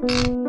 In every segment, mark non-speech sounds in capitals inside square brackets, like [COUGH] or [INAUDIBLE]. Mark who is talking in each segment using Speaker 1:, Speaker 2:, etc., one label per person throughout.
Speaker 1: Música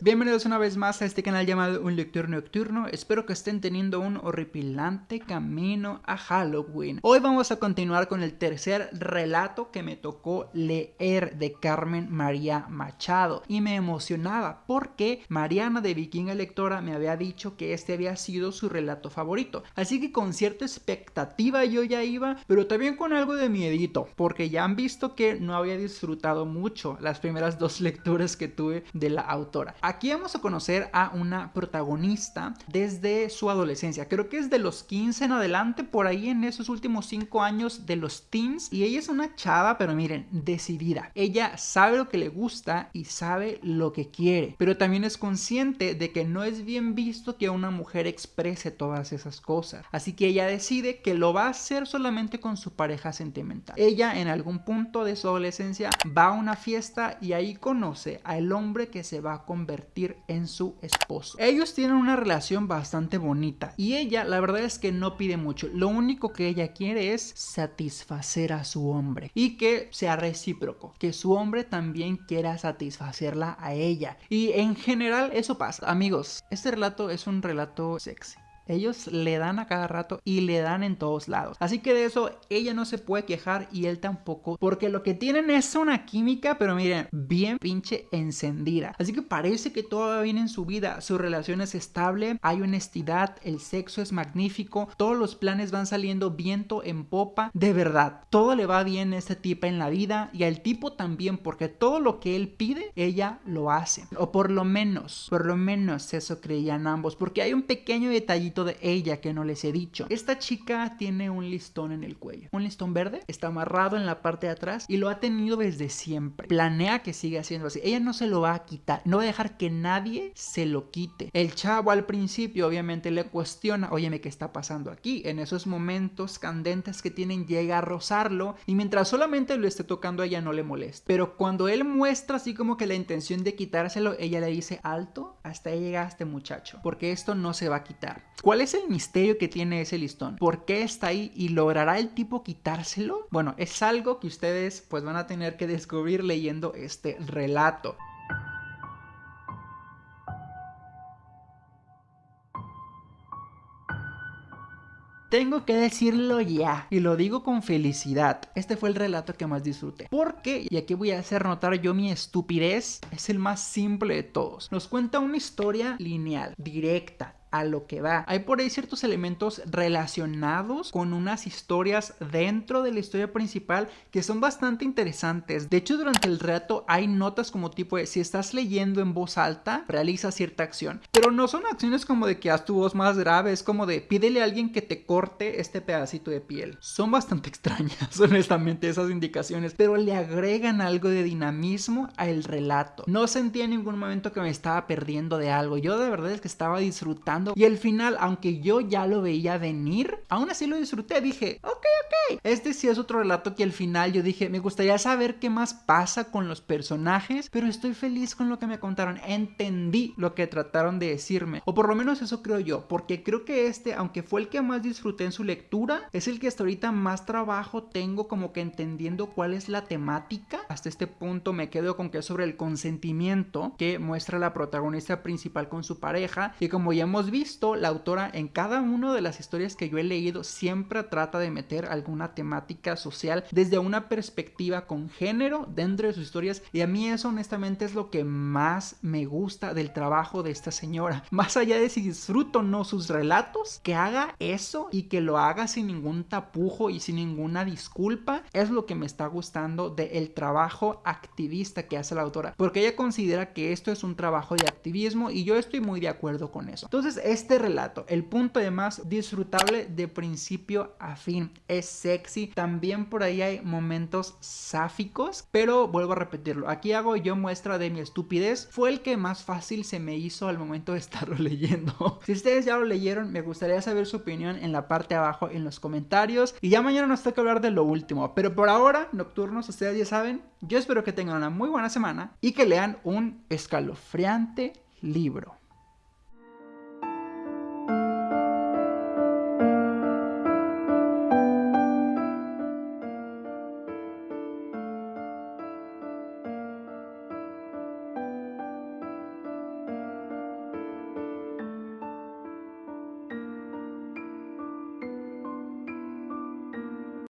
Speaker 1: Bienvenidos una vez más a este canal llamado Un Lector Nocturno. Espero que estén teniendo un horripilante camino a Halloween. Hoy vamos a continuar con el tercer relato que me tocó leer de Carmen María Machado. Y me emocionaba porque Mariana de Vikinga Lectora me había dicho que este había sido su relato favorito. Así que con cierta expectativa yo ya iba, pero también con algo de miedito. Porque ya han visto que no había disfrutado mucho las primeras dos lecturas que tuve de la autora. Aquí vamos a conocer a una protagonista desde su adolescencia. Creo que es de los 15 en adelante, por ahí en esos últimos 5 años de los teens. Y ella es una chava, pero miren, decidida. Ella sabe lo que le gusta y sabe lo que quiere. Pero también es consciente de que no es bien visto que una mujer exprese todas esas cosas. Así que ella decide que lo va a hacer solamente con su pareja sentimental. Ella en algún punto de su adolescencia va a una fiesta y ahí conoce al hombre que se va a convertir en su esposo. Ellos tienen una relación bastante bonita y ella la verdad es que no pide mucho. Lo único que ella quiere es satisfacer a su hombre y que sea recíproco, que su hombre también quiera satisfacerla a ella. Y en general eso pasa. Amigos, este relato es un relato sexy. Ellos le dan a cada rato y le dan en todos lados. Así que de eso ella no se puede quejar y él tampoco. Porque lo que tienen es una química, pero miren, bien pinche encendida. Así que parece que todo va bien en su vida. Su relación es estable, hay honestidad, el sexo es magnífico, todos los planes van saliendo viento en popa. De verdad, todo le va bien a este tipo en la vida y al tipo también, porque todo lo que él pide, ella lo hace. O por lo menos, por lo menos eso creían ambos. Porque hay un pequeño detallito de ella que no les he dicho. Esta chica tiene un listón en el cuello. Un listón verde, está amarrado en la parte de atrás y lo ha tenido desde siempre. Planea que siga haciendo así. Ella no se lo va a quitar, no va a dejar que nadie se lo quite. El chavo al principio obviamente le cuestiona, óyeme, ¿qué está pasando aquí? En esos momentos candentes que tienen llega a rozarlo y mientras solamente lo esté tocando ella no le molesta. Pero cuando él muestra así como que la intención de quitárselo, ella le dice, alto, hasta ahí llegaste muchacho, porque esto no se va a quitar. ¿Cuál es el misterio que tiene ese listón? ¿Por qué está ahí y logrará el tipo quitárselo? Bueno, es algo que ustedes pues van a tener que descubrir leyendo este relato. Tengo que decirlo ya, y lo digo con felicidad. Este fue el relato que más disfruté. Porque, y aquí voy a hacer notar yo mi estupidez, es el más simple de todos. Nos cuenta una historia lineal, directa, a lo que va. Hay por ahí ciertos elementos relacionados con unas historias dentro de la historia principal que son bastante interesantes. De hecho, durante el relato hay notas como tipo de si estás leyendo en voz alta, realiza cierta acción. Pero no son acciones como de que haz tu voz más grave, es como de pídele a alguien que te corte este pedacito de piel. Son bastante [LAUGHS] extrañas, honestamente, esas indicaciones, pero le agregan algo de dinamismo al relato. No sentía en ningún momento que me estaba perdiendo de algo. Yo de verdad es que estaba disfrutando y el final, aunque yo ya lo veía venir, aún así lo disfruté. Dije, ok, ok. Este sí es otro relato que al final yo dije, me gustaría saber qué más pasa con los personajes, pero estoy feliz con lo que me contaron. Entendí lo que trataron de decirme. O por lo menos eso creo yo, porque creo que este, aunque fue el que más disfruté en su lectura, es el que hasta ahorita más trabajo tengo como que entendiendo cuál es la temática. Hasta este punto me quedo con que es sobre el consentimiento que muestra la protagonista principal con su pareja y como ya hemos visto, la autora en cada una de las historias que yo he leído siempre trata de meter alguna temática social desde una perspectiva con género dentro de sus historias y a mí eso honestamente es lo que más me gusta del trabajo de esta señora. [LAUGHS] Más allá de si disfruto o no sus relatos, que haga eso y que lo haga sin ningún tapujo y sin ninguna disculpa es lo que me está gustando del trabajo activista que hace la autora porque ella considera que esto es un trabajo de activismo y yo estoy muy de acuerdo con eso. Entonces este relato, el punto de más disfrutable de principio a fin, es sexy, también por ahí hay momentos sáficos, pero vuelvo a repetirlo, aquí hago yo muestra de mi estupidez, fue el que más fácil se me hizo al momento de estarlo [LAUGHS] leyendo. si ustedes ya lo leyeron, me gustaría saber su opinión en la parte abajo en los comentarios. Y ya mañana nos toca hablar de lo último, pero por ahora, nocturnos, ustedes ya saben, yo espero que tengan una muy buena semana y que lean un escalofriante libro.